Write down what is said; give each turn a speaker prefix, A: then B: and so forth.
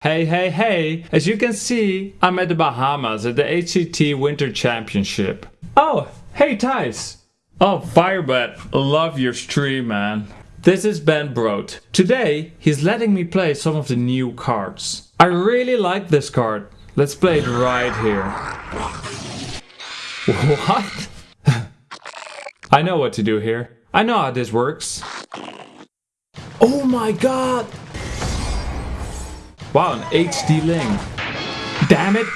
A: Hey, hey, hey! As you can see, I'm at the Bahamas at the HCT Winter Championship. Oh, hey Thijs! Oh, Firebat, love your stream, man. This is Ben Brode. Today, he's letting me play some of the new cards. I really like this card. Let's play it right here. What? I know what to do here. I know how this works. Oh my god! Wow, an HD Ling. Damn it!